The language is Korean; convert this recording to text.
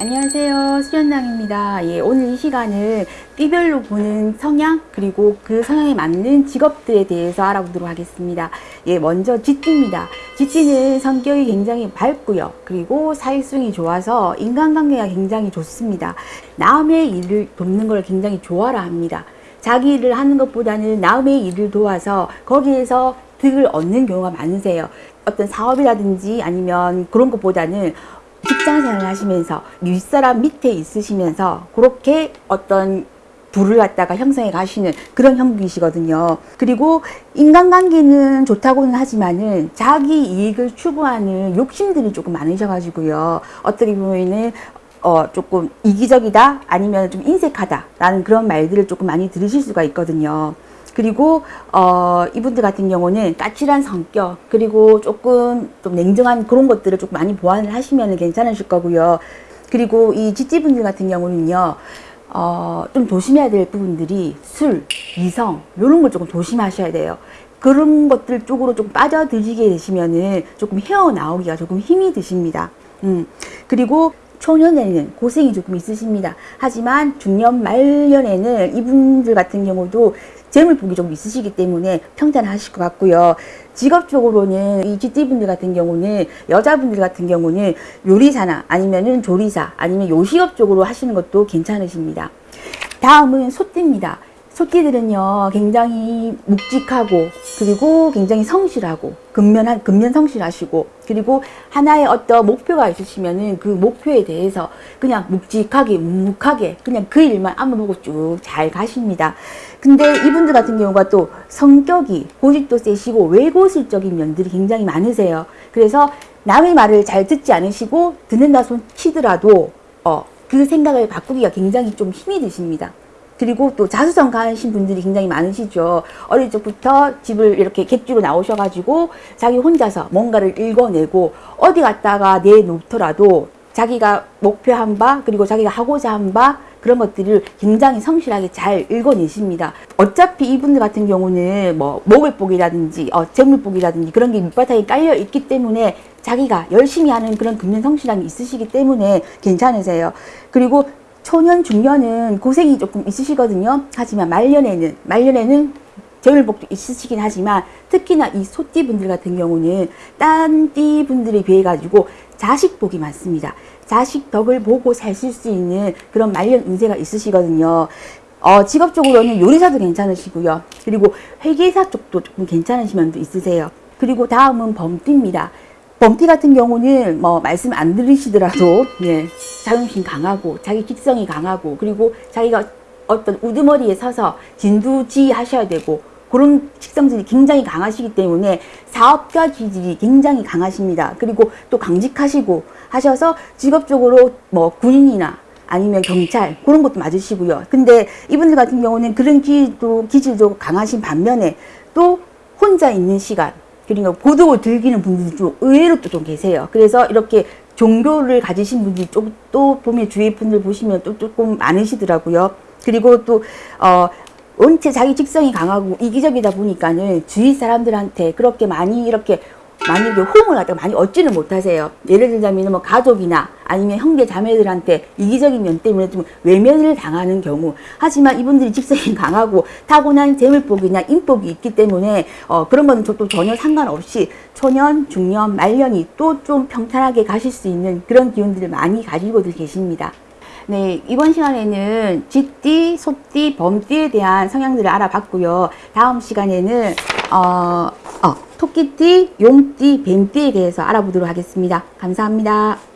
안녕하세요. 수련당입니다. 예, 오늘 이 시간은 띠별로 보는 성향 그리고 그 성향에 맞는 직업들에 대해서 알아보도록 하겠습니다. 예, 먼저 쥐띠입니다. 쥐띠는 성격이 굉장히 밝고요. 그리고 사회성이 좋아서 인간관계가 굉장히 좋습니다. 남의 일을 돕는 걸 굉장히 좋아라 합니다. 자기 일을 하는 것보다는 남의 일을 도와서 거기에서 득을 얻는 경우가 많으세요. 어떤 사업이라든지 아니면 그런 것보다는 직장 생활을 하시면서 윗사람 밑에 있으시면서 그렇게 어떤 부를 갖다가 형성해 가시는 그런 형국이시거든요. 그리고 인간관계는 좋다고는 하지만은 자기 이익을 추구하는 욕심들이 조금 많으셔가지고요. 어떻게 보면은 어 조금 이기적이다 아니면 좀 인색하다 라는 그런 말들을 조금 많이 들으실 수가 있거든요. 그리고 어, 이분들 같은 경우는 까칠한 성격 그리고 조금 좀 냉정한 그런 것들을 조금 많이 보완을 하시면 괜찮으실 거고요. 그리고 이 지찌분들 같은 경우는요. 어, 좀 조심해야 될 부분들이 술, 이성 이런 걸 조금 조심하셔야 돼요. 그런 것들 쪽으로 조금 빠져드시게 되시면은 조금 헤어나오기가 조금 힘이 드십니다. 음. 그리고 초년에는 고생이 조금 있으십니다. 하지만 중년 말년에는 이분들 같은 경우도 재물복이 좀 있으시기 때문에 평탄하실 것 같고요. 직업적으로는 이 GT분들 같은 경우는 여자분들 같은 경우는 요리사나 아니면은 조리사 아니면 요식업 쪽으로 하시는 것도 괜찮으십니다. 다음은 소띠입니다. 소띠들은요 굉장히 묵직하고 그리고 굉장히 성실하고 근면한 근면 성실하시고 그리고 하나의 어떤 목표가 있으시면은 그 목표에 대해서 그냥 묵직하게 묵묵하게 그냥 그 일만 안무 보고 쭉 잘 가십니다. 근데 이분들 같은 경우가 또 성격이 고집도 세시고 외고실적인 면들이 굉장히 많으세요. 그래서 남의 말을 잘 듣지 않으시고 듣는다 손 치더라도 어, 그 생각을 바꾸기가 굉장히 좀 힘이 드십니다. 그리고 또 자수성 가하신 분들이 굉장히 많으시죠. 어릴 적부터 집을 이렇게 객주로 나오셔가지고 자기 혼자서 뭔가를 읽어내고 어디 갔다가 내놓더라도 자기가 목표한 바 그리고 자기가 하고자 한 바 그런 것들을 굉장히 성실하게 잘 읽어내십니다. 어차피 이분들 같은 경우는 뭐 목을복이라든지 어, 재물복이라든지 그런 게 밑바탕에 깔려 있기 때문에 자기가 열심히 하는 그런 금년 성실함이 있으시기 때문에 괜찮으세요. 그리고 초년, 중년은 고생이 조금 있으시거든요. 하지만 말년에는, 말년에는 재물복도 있으시긴 하지만 특히나 이 소띠 분들 같은 경우는 딴띠 분들에 비해 가지고 자식복이 많습니다. 자식 덕을 보고 사실 수 있는 그런 말년 운세가 있으시거든요. 어, 직업적으로는 요리사도 괜찮으시고요. 그리고 회계사 쪽도 조금 괜찮으신 면도 있으세요. 그리고 다음은 범띠입니다. 범띠 같은 경우는 뭐 말씀 안 들으시더라도 예, 자존심 강하고 자기 직성이 강하고 그리고 자기가 어떤 우두머리에 서서 진두지 하셔야 되고 그런 식성들이 굉장히 강하시기 때문에 사업가 기질이 굉장히 강하십니다. 그리고 또 강직하시고 하셔서 직업적으로 뭐 군인이나 아니면 경찰 그런 것도 맞으시고요. 근데 이분들 같은 경우는 그런 기질도, 기질도 강하신 반면에 또 혼자 있는 시간 그러니까 고독을 즐기는 분들이 좀 의외로 또 좀 계세요. 그래서 이렇게 종교를 가지신 분들이 좀 또 보면 주위 분들 보시면 또 조금 많으시더라고요. 그리고 또, 어, 원체 자기 직성이 강하고 이기적이다 보니까는 주위 사람들한테 그렇게 많이 이렇게 많이 호응을 갖다가 많이 얻지는 못하세요. 예를 들자면 뭐 가족이나 아니면 형제 자매들한테 이기적인 면 때문에 좀 외면을 당하는 경우. 하지만 이분들이 직성이 강하고 타고난 재물복이나 인복이 있기 때문에 어, 그런 거는 또 전혀 상관없이 초년, 중년, 말년이 또 좀 평탄하게 가실 수 있는 그런 기운들을 많이 가지고들 계십니다. 네, 이번 시간에는 쥐띠, 소띠, 범띠에 대한 성향들을 알아봤고요. 다음 시간에는 어, 어, 토끼띠, 용띠, 뱀띠에 대해서 알아보도록 하겠습니다. 감사합니다.